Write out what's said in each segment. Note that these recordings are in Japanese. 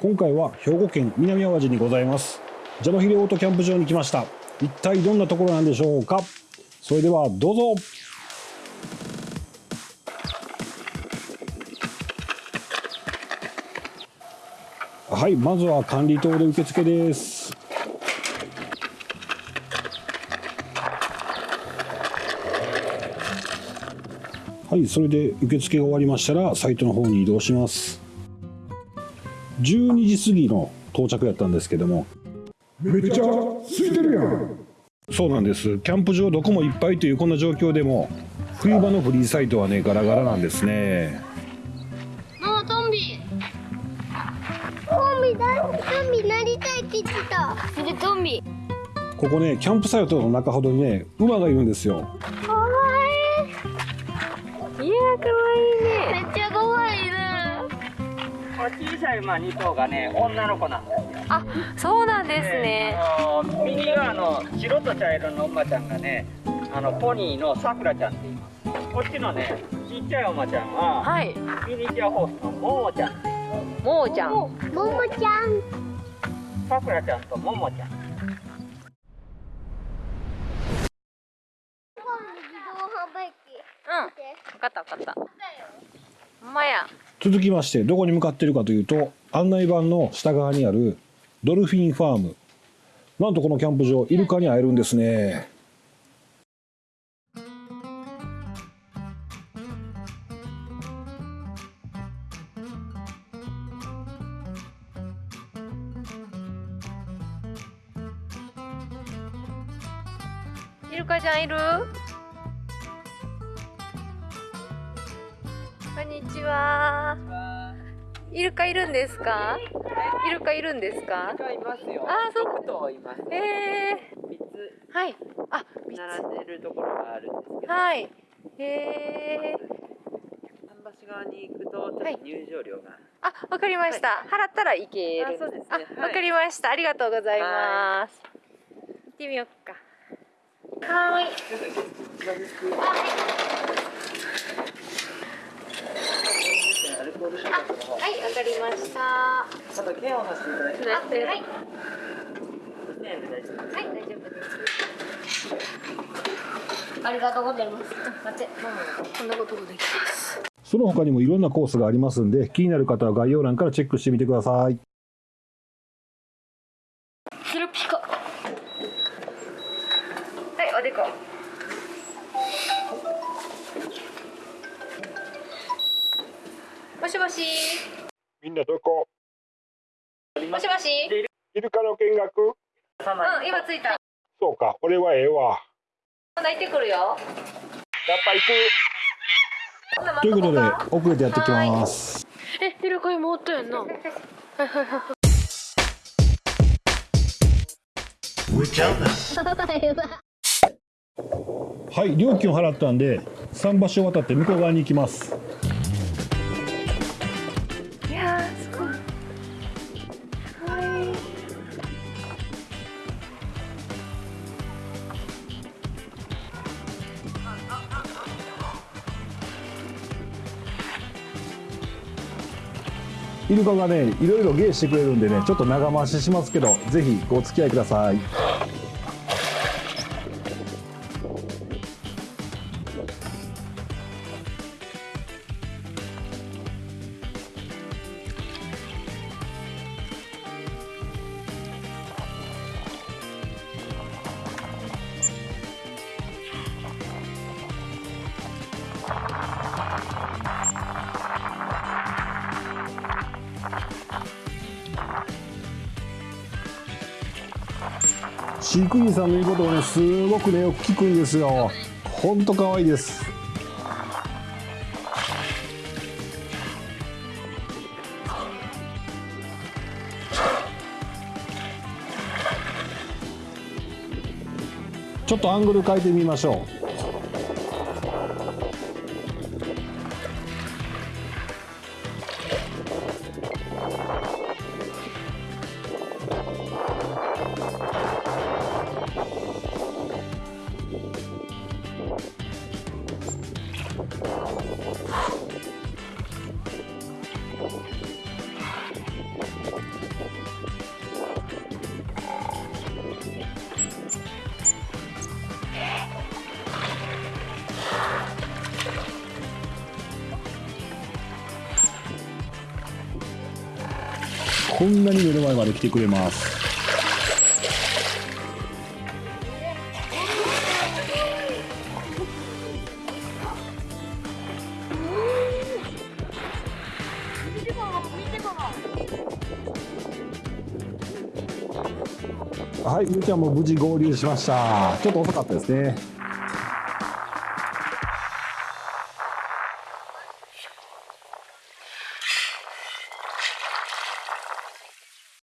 今回は兵庫県南淡路にございます。ジャノヒレオートキャンプ場に来ました。一体どんなところなんでしょうか？それではどうぞ。はいまずは管理棟で受付です。はいそれで受付が終わりましたらサイトの方に移動します。12時過ぎの到着やったんですけども。めっちゃ空いてるやん。そうなんです。キャンプ場どこもいっぱいというこんな状況でも冬場のフリーサイトはねガラガラなんですね。ママトンビ。トンビだトンビなりたいって言ってた。それトンビ。ここねキャンプサイトの中ほどにね馬がいるんですよ。かわいい。いやかわいい小さい馬2頭がね女の子なんですよあ、そうなんですね。あの右側の白と茶色の馬ちゃんがねあのポニーのさくらちゃんって言いますこっちのねちっちゃい馬ちゃんは、はい。ミニチュアホースのももちゃんって言いまもーちゃん。ももちゃんすさくらちゃんとももちゃんうん。わかったわかった。まや。続きましてどこに向かっているかというと案内板の下側にあるドルフィンファーム。なんとこのキャンプ場イルカに会えるんですね。イルカちゃんいる？んにちは。イルカいるんですか？イルカいるんですか？がいますよあーそう6頭いますえ3つー、はい。あ、並んでるところがあるんですけどはい。えー、桟橋側に行くとちょっと入場料が、あ、わかりました。払ったらいける。あそうですねあ、はいわかりました。ありがとうございます。行ってみようか。はーい。アルコール消毒の方はい、わかりました。あと剣をさせていただきますはい。はい、1000円で大丈夫です大丈夫です。ありがとうございます待って、こんなこともできます。その他にもいろんなコースがありますんで気になる方は概要欄からチェックしてみてくださいもしもし。みんなどこ？もしもし。イルカの見学？うん、今着いた。そうか俺はええわ。泣いてくるよ。やっぱ行く。ということで遅れてやってきます。えイルカ今おったやんな。はい 料金を払ったんで桟橋を渡って向こう側に行きますイルカがねいろいろ芸してくれるんでねちょっと長回ししますけどぜひお付き合いください。飼育員さんの言うことをねすごくねよく聞くんですよ。ほんと可愛いです。ちょっとアングル変えてみましょう。こんなに目の前まで来てくれますはい、ゆうちゃんも無事合流しました。ちょっと遅かったですね。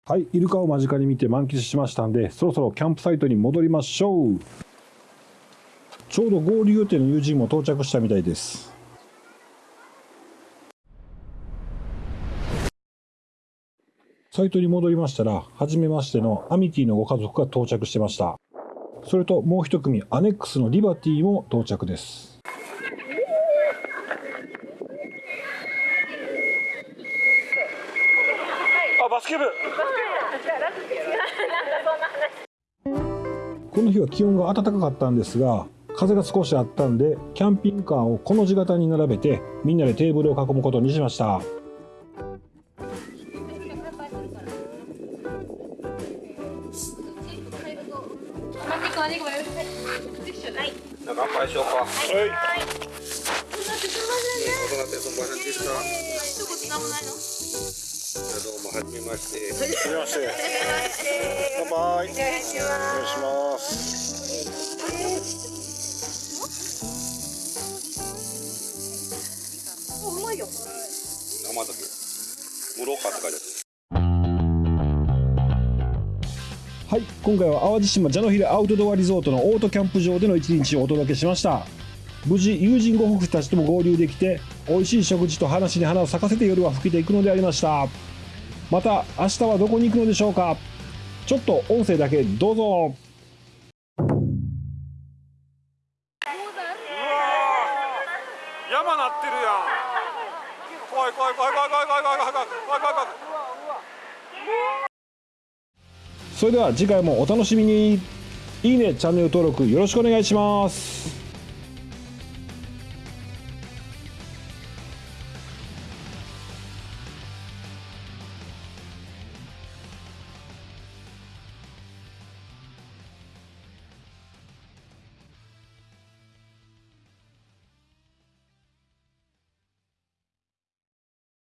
はい、イルカを間近に見て満喫しましたんで、そろそろキャンプサイトに戻りましょう。ちょうど合流予定の友人も到着したみたいです。サイトに戻りましたら、初めましてのアミティのご家族が到着してました。それともう一組、アネックスのリバティも到着です。あバスケ部。この日は気温が暖かかったんですが、風が少しあったんで、キャンピングカーをこの字型に並べて、みんなでテーブルを囲むことにしました。乾杯しようかはい。大人ってそんな感じですかどうもはじめまして。はじめまして。乾杯お願いします生だけ室岡って書いてあるはい、今回は淡路島ジャノヒルアウトドアリゾートのオートキャンプ場での一日をお届けしました無事友人ご夫婦たちとも合流できて美味しい食事と話に花を咲かせて夜は更けていくのでありました。また明日はどこに行くのでしょうか。ちょっと音声だけどうぞ。山なってるやん。怖い怖い怖い怖い怖い怖い怖い怖い怖い怖い怖い怖い。それでは次回もお楽しみに。いいねチャンネル登録よろしくお願いします